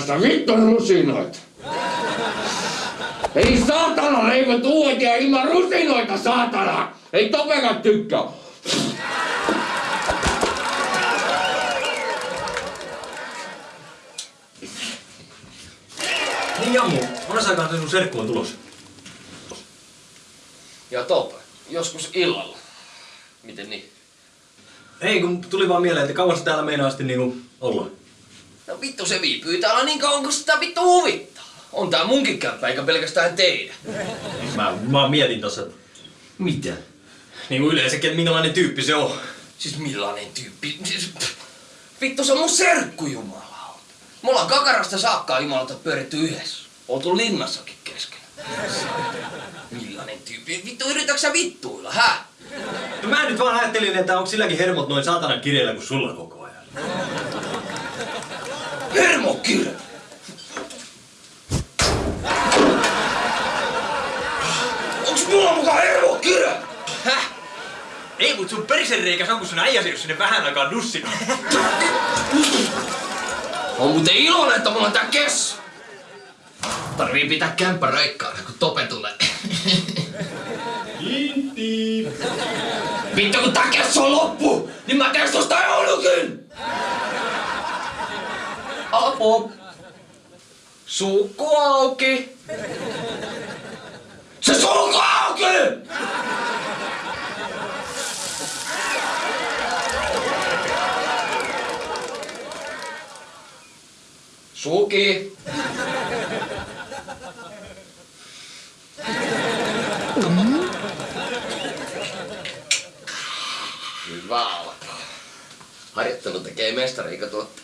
Sitä vittu rusinoita. Ei saatana leivot uudia ilman rusinoita, saatana! Ei topekat tykkää. Niin Jammu, monessa aikaan sun serkku on tulossa. Ja Tope, joskus illalla. Miten niin? Ei, kun tuli vaan mieleen, että kauan täällä meinaa asti niinku olla. No vittu se viipyy täällä niin kauan kun sitä vittu huvittaa. On tää munkin kämppä eikä pelkästään teidän. Mä, mä mietin tossa, että Mitä? niinku yleensäkin, että minkälainen tyyppi se on. Siis millainen tyyppi? Siis, pff, vittu se on mun serkku jumalauta. Me ollaan kakarasta saakka jumalauta pyöritty yhdessä. Oltu linnassakin kesken. Millainen tyyppi? Vittu yritätkö sä vittuilla, hä? No mä nyt vaan ajattelin, että onko silläkin hermot noin saatanan kireellä kuin sulla koko ajan. Hermokirja! Onks mulla mukaan hermokirja? Häh? Ei, mut sun perisenreikä on, kun sun äijäsi jos sinne vähän aikaa nussina. On muuten iloinen, että mulla on tää kes. Tarvii pitää kämppä raikkaana, kun Tope tulee. Inti. Vittu kun tää kessu on loppu, niin mä teen susta joulukin! Apo. Suukku auki. Se sulku auki! Suki. Hyvä alkaa. Harjoittelu tekee mestari, eikö tuotte?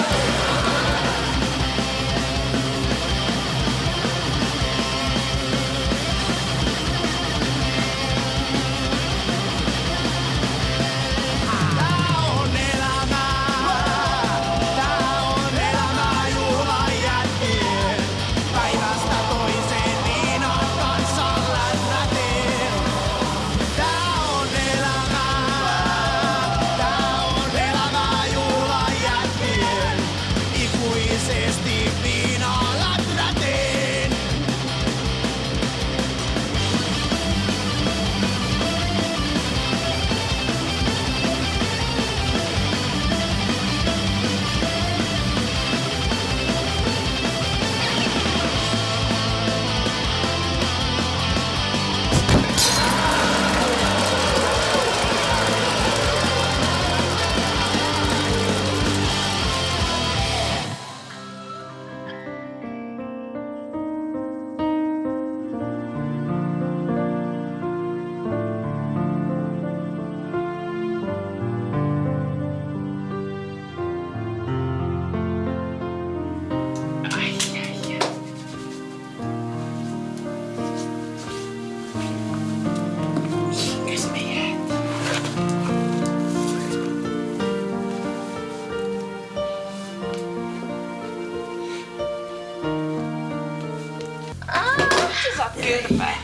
Kyrpää.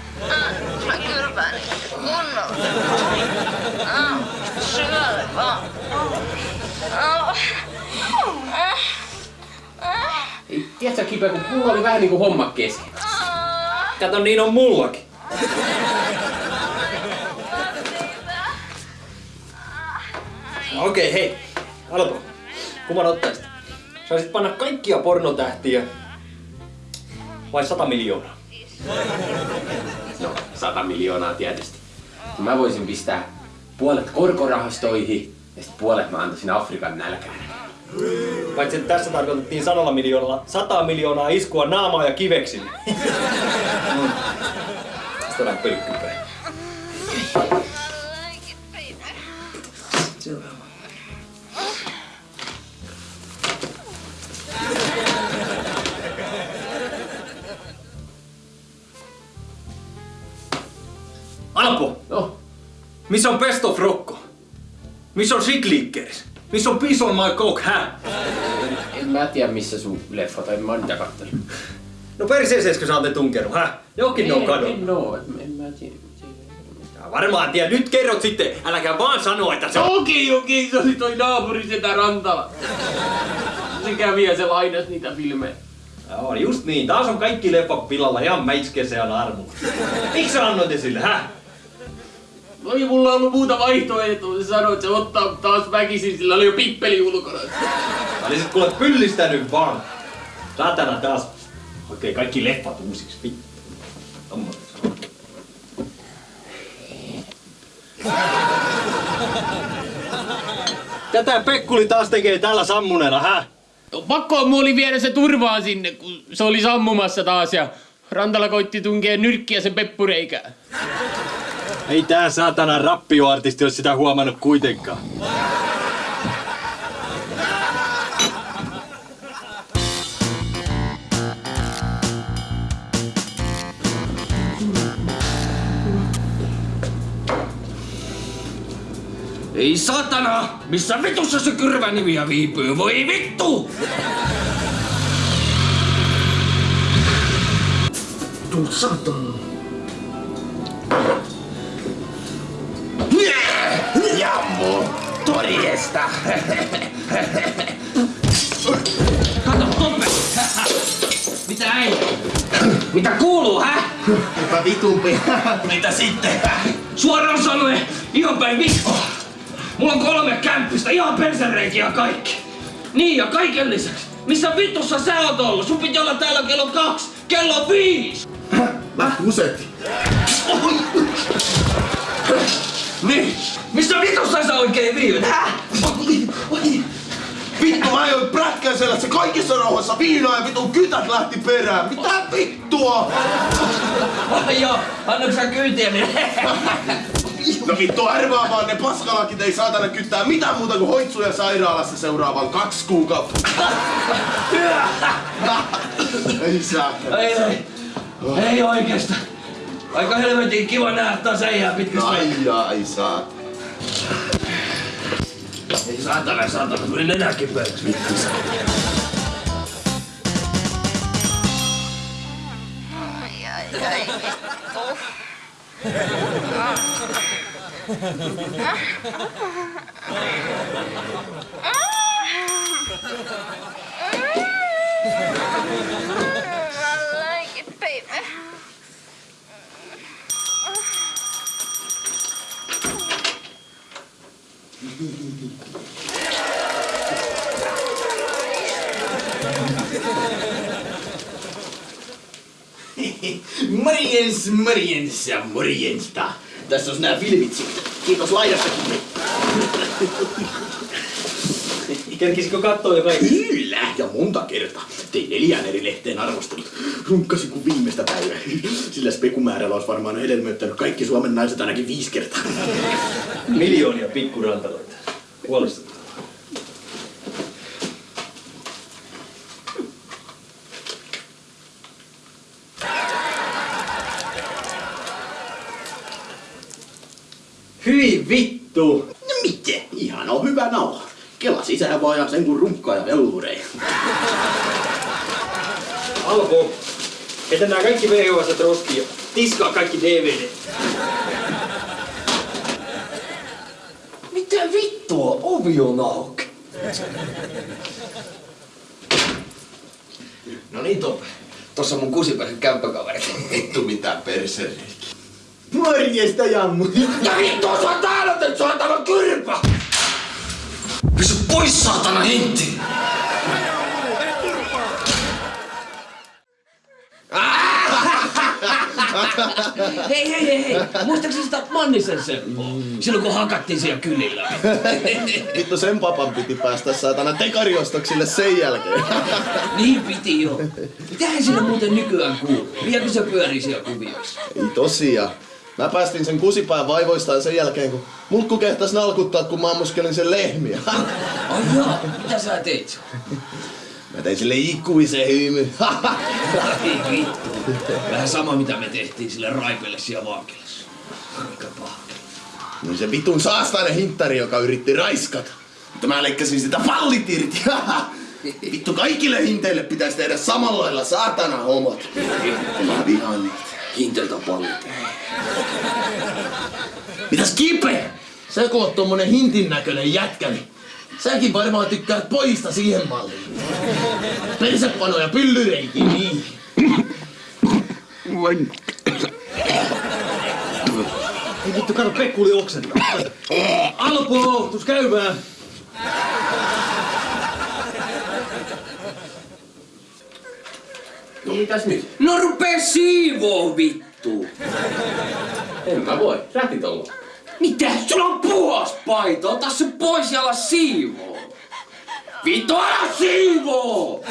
Mä kylpään kunnolla. Syölle vaan. Tiedätkö kipeä, kun mulla oli vähän niinku homma kesken. Kato, niin on mullakin. Okei, hei. Alpo, kuvan ottaisit. Saisit panna kaikkia pornotähtiä vai 100 miljoonaa? No, 100 miljoonaa tietysti. Mä voisin pistää puolet korkorahastoihin ja sitten puolet mä antaisin Afrikan nälkään. Paitsi että tässä tarkoitettiin sadalla miljoonalla 100 miljoonaa iskua naamaa ja kiveksille. Mm. Sitten pölkkypää. Alpo, No, missä on Best of? Missä on Siglickers? Missä on Peace on my coke, hä? en mä tiedä missä sun leffat on, en mä oon niitä kattellut. No perseeseeskö sä ootte tunkenut, häh? Johonkin ne on kadonnut. En oo, en, en mä tiedä. Sä Varmaan tiedä, nyt kerrot sitten. Äläkä vaan sano, että se on... Okei, okei, se oli toi naapuri sitä Rantala. Se kävi ja se lainas niitä filmejä. Joo, just niin. Taas on kaikki leffat pilalla ihan mäiskeseen armulla. Miksi sä annoit sille, häh? No ei mulla ollut muuta vaihtoehtoa. Se sanoi, että se ottaa taas väkisin, sillä oli jo pippeli ulkona. Olisit kuule pyllistänyt vaan. Satana taas. Okei, kaikki leffat uusiksi. Vittu. On. Tätä Pekkuli taas tekee täällä sammuneena, häh? No, pakko mun oli viedä se turvaan sinne, kun se oli sammumassa taas ja Rantala koitti tunkea nyrkkiä sen peppureikään. Ei tää saatana rappioartisti ole sitä huomannut kuitenkaan. Ei satana! Missä vitussa se kyrvänimiä viipyy? Voi vittu! Tuu satana. Torjesta! Kato, Toppe! Mitä ei? Mitä kuuluu, hä? Eipä vitumpi. Mitä sitten? Suoraan sanoen, ihan päin vittu. Mulla on kolme kämppistä, ihan persereikiä ja kaikki. Niin ja kaiken lisäksi. Missä vitussa sä oot ollut? Sun piti olla täällä kello kaksi. Kello viisi. Mä kusetin. Niin. Missä vitussa sä oikein viivyt? Häh? Vittu, mä ajoin präkkäisellä se kaikissa rauhassa viinaa ja vitun kytät lähti perään. Mitä vittua? Ai joo, annaks sä kyytiä niin? No vittu, arvaa vaan ne paskalakit ei saatana kyttää mitään muuta kuin hoitsuja sairaalassa seuraavan kaksi kuukautta. ei saa. ei, ei. Ei oikeesta. Aika helvetin kiva nähdä taas äijää pitkästä Ai ai saa. Ei saatana, saatana, tuli nenäkin pöydäksi vittu. Ai, ai, ai. I Morjens, morjens ja morjensta. Tässä on nämä filmit sitten. Kiitos laidastakin. Kerkisikö kattoo jo kaikki? Kyllä, ja monta kertaa. Tein neljään eri lehteen arvostelut. Runkkasin kuin viimeistä päivää. Sillä spekumäärällä olisi varmaan hedelmöittänyt kaikki Suomen naiset ainakin viisi kertaa. Miljoonia pikkurantaloita. Huolestuttavaa. Hyi vittu! No miten? Ihan on hyvä nauha. Kela sisään vaan ja sen kun runkkaa ja vellureja. Alko! Että nää kaikki VHS roskiin ja tiskaa kaikki DVD. Mitä vittua? Ovi on auki. No niin, Tope. Tossa on mun kusipäisen kämppäkaveri. Vittu mitä persereikki. Morjesta, Jammu. Ja vittu, se on täällä nyt saatana kyrpä! Pysy pois, saatana hinti! hei, hei, hei, hei! Muistaakseni sitä Mannisen Seppoa? Silloin kun hakattiin siellä kylillä. Vittu sen papan piti päästä saatana tekariostoksille sen jälkeen. niin piti jo. Mitähän sillä muuten nykyään kuuluu? Vieläkö se pyörii siellä kuvioissa? Ei tosiaan. Mä päästin sen kusipään vaivoistaan sen jälkeen, kun mulkku kehtas nalkuttaa, kun mä ammuskelin sen lehmiä. Ai jaa, mitä sä teit? Mä tein sille ikuisen hymy. Ei vittu. Vähän sama mitä me tehtiin sille Raipelle siellä vankilassa. Aika paha. Niin se vitun saastainen hinttari, joka yritti raiskata. Mutta mä leikkasin sitä pallit irti. Vittu kaikille hinteille pitäisi tehdä samalla lailla saatana homot. Mä vihaan niitä. Hinteltä paljon. Mitäs Kipe? Sä kun oot tommonen hintin näköinen jätkä, niin säkin varmaan tykkäät pojista siihen malliin. Persepano ja pyllyreikin, niin. Ei vittu, kato, Pekku oli oksentaa. Alpo, tus käymään. No mitäs nyt? No rupee siivoo vittu. En mä voi. Rätit loppu. Mitä? Sulla on puhas paita. Ota se pois ja ala siivoo. Vittu, ala siivoo!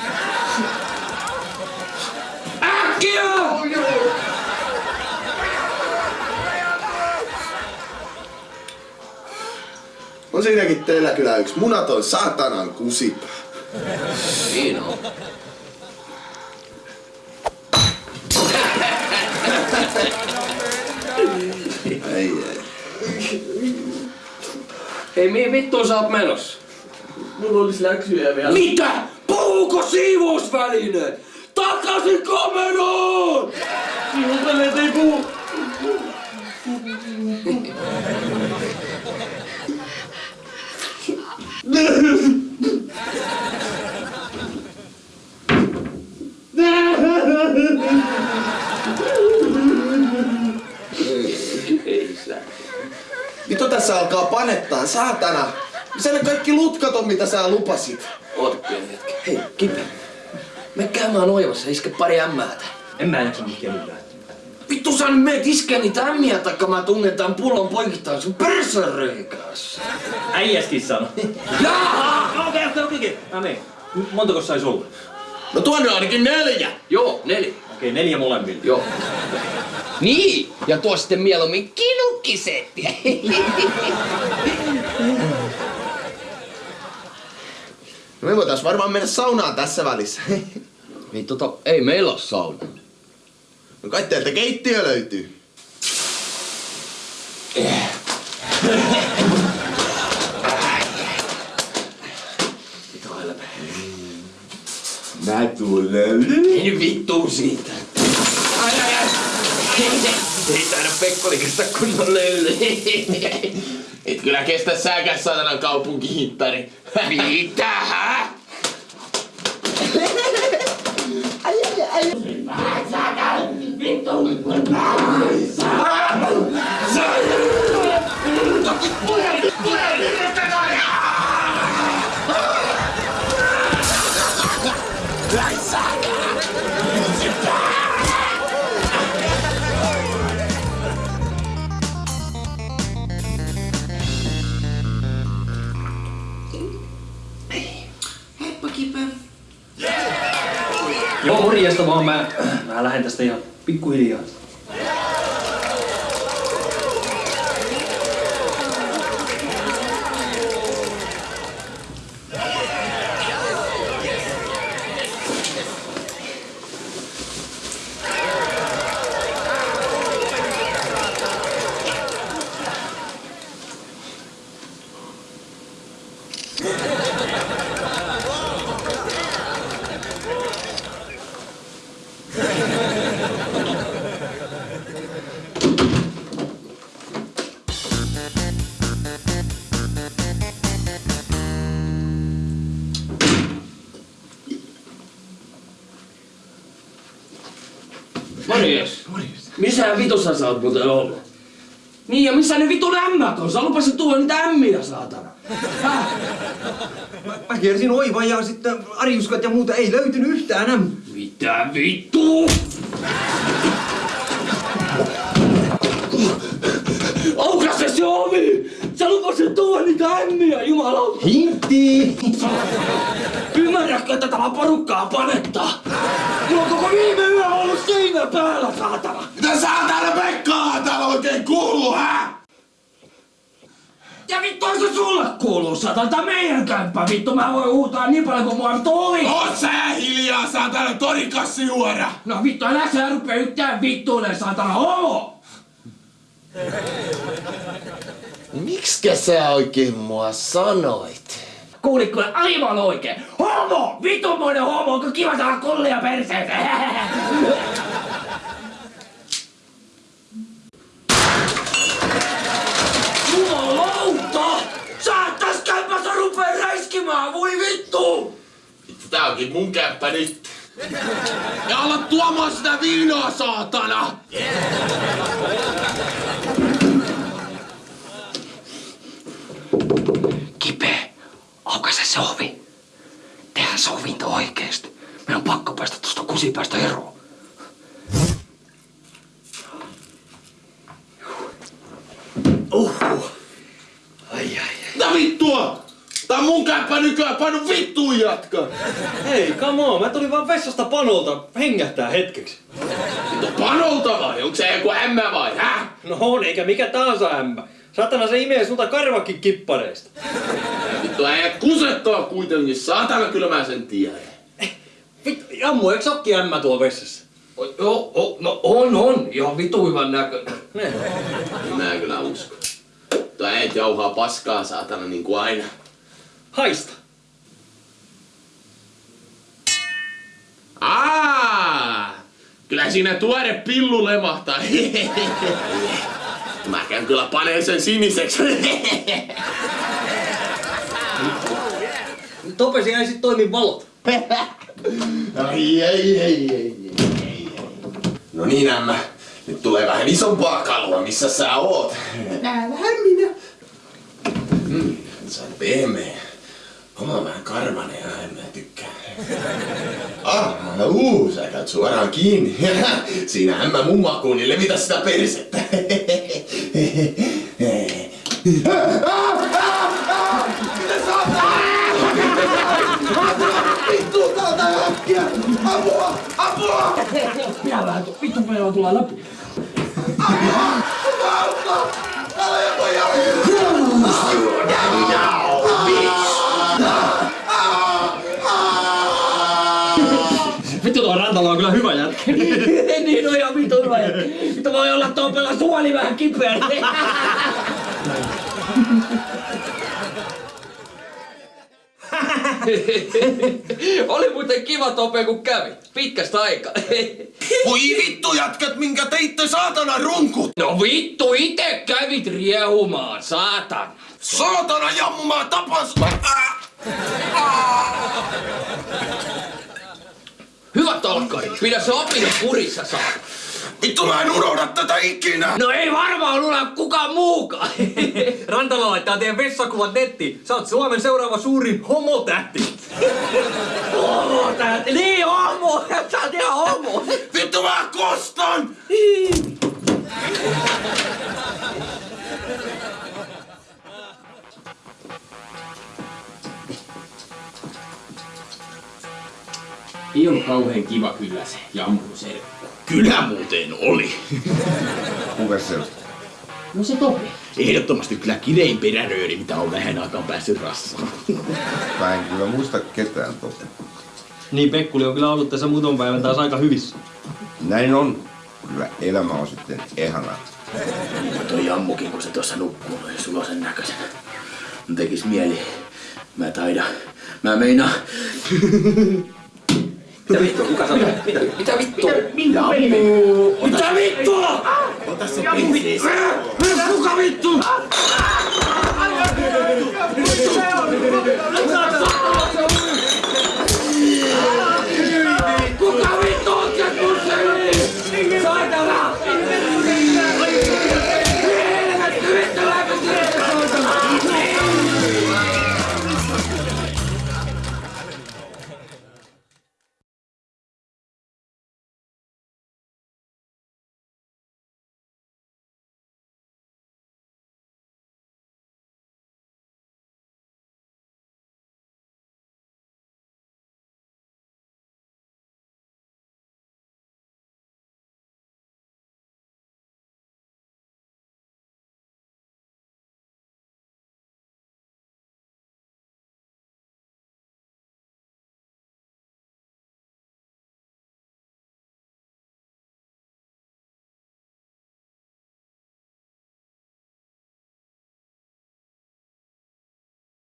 Äkkiä! On siinäkin teillä kyllä yksi munaton saatanan kusipä. Niin on. Hei, mihin vittuun sä oot menossa? Mulla olisi läksyjä vielä. Mitä? Puhuuko siivousvälineet? Takaisin komeroon! Siivousvälineet ei puhu. Ei sä. Vittu tässä alkaa panettaa, saatana. Missä ne kaikki lutkat on, mitä sä lupasit? Oota pieni hetki. Hei, Kipe. Me käymään oivassa, iske pari ämmäätä. En mä jaksa mikkiä mitään. Vittu sä nyt meet iskee niitä ämmiä, taikka mä tunnen tän pullon poikittain sun persereikässä. Äijäskin sano. Jaa! Okei, okei, okei, okei. Mä menen. Montako sais olla? No tuonne on ainakin neljä. Joo, neli. Okei, neljä molemmille. Joo. Niin, ja tuo sitten mieluummin kinukkisettiä. No me voitais varmaan mennä saunaan tässä välissä. Vittu, to, ei meillä oo sauna. No kai teiltä keittiö löytyy. Mä tulen. Ei vittu siitä. Ai ai ai. Ei taida Pekkoli kestä kunnon löyly. Et kyllä kestä säkäs saatanan kaupunkihittari. Mitä? hä? Joo, vaan mä, mä lähden tästä ihan pikkuhiljaa. Morjes. Missä vitussa sä oot muuten ollut? Niin ja missä ne vitun ämmät on? Sä lupasit tuoda niitä ämmiä, saatana. Häh? Mä kiersin oivan ja sitten arjuskat ja muuta ei löytynyt yhtään äm. Mitä vittu? Aukaise se ovi! Sä lupasit tuoda niitä ämmiä, jumalauta! Hintti! Ymmärrätkö, että tämä porukkaa panettaa? Mulla on koko viime yö ollut seinä päällä, saatana! Mitä saatana Pekkaa täällä oikein kuuluu, hä? Ja vittu se sulle kuuluu, saatana, tää meidän kämppä, vittu, mä voin huutaa niin paljon kuin mua vittu oli! Oot sä hiljaa, saatana torikassi juoda! No vittu, älä sä rupee yhtään vittuille, saatana, homo! Miksikä sä oikein mua sanoit? Kuulitko aivan oikein? Homo! Vitumoinen homo! Onko kiva saada kullia perseeseen? voi vittu! Tää onkin mun kämppä nyt. Ja ala tuomaan sitä viinaa, saatana! Kipe, aukaise se ovi. Tehdään sovinto oikeesti. Meidän on pakko päästä tuosta kusipäästä eroon. Mitä vittua? Tää on mun kämppä nykyään, painu vittuun jatka! Hei, come on, mä tulin vaan vessasta panolta hengähtää hetkeksi. Vittu panolta vai? Onko se joku ämmä vai? Häh? No on, eikä mikä tahansa ämmä. Satana se imee sulta karvakin kippareista. Vittu äijät kusettaa kuitenkin, saatana kyllä mä sen tiedän. Vittu, Jammu, eikö sokki ämmä tuolla vessassa? O- Joo, o, no on, on. Ihan vitu hyvän näköinen. Ne. Mä en kyllä usko. Tuo äijät jauhaa paskaa saatana niin kuin aina. Haista. Aa! Kyllä siinä tuore pillu lemahtaa. Mä käyn kyllä paneen sen siniseksi. Topesi ei sit toimi valot. Ai, ei, ei, ei, ei. No niin, ämmä. Nyt tulee vähän isompaa kalua, missä sä oot. Nähdään minä. Mm, sä oot pehmeä. Oma vähän karvanen ja en mä tykkää. Ah, uu, sä käyt suoraan kiinni. Siinä ämmä mun makuun, niin levitä sitä persettä. Mitä sä oot? Vittu, täältä äkkiä! Apua! Apua! Minä vähän, vittu meillä tulee läpi. Auta! Älä joku jalka! Vittu tuo Rantala on kyllä hyvä jätkä. niin on ihan vittu hyvä. Vittu voi olla topella suoli vähän kipeä. Oli muuten kiva Tope, kun kävi. Pitkästä aikaa. Voi vittu jätkät, minkä teitte saatana runkut! no vittu, ite kävit riehumaan, saatan. Saatana jammu, mä tapan sut! Ah! Hyvät talkkarit, pidä se opinut kurissa saa. Vittu mä en unohda tätä ikinä! no ei varmaan luulla kukaan muukaan. Rantala laittaa teidän vessakuvat nettiin. Sä oot Suomen seuraava suurin homotähti. Homo tähti. Niin homo. Sä oot ihan homo. Vittu mä kostan! Ei ollut kauhean kiva kyllä se jammun serkku. Kyllä muuten oli. Kuka se on? No se Topi. Ehdottomasti kyllä kirein perärööri, mitä on vähän aikaan päässyt rassaan. Mä en kyllä muista ketään totta. Niin Pekkuli on kyllä ollut tässä muutaman päivän taas aika hyvissä. Näin on. Kyllä elämä on sitten ihanaa. Toi jammukin, kun se tuossa nukkuu noin sulosen näköisenä. Mun tekis mieli. Mä taidan. Mä meinaan. Mitä vittu? Kuka sanoi? Mitä, mitä vittua? Minkä peli? Mitä vittua? Ota se pinsi. Kuka vittu? Vittu!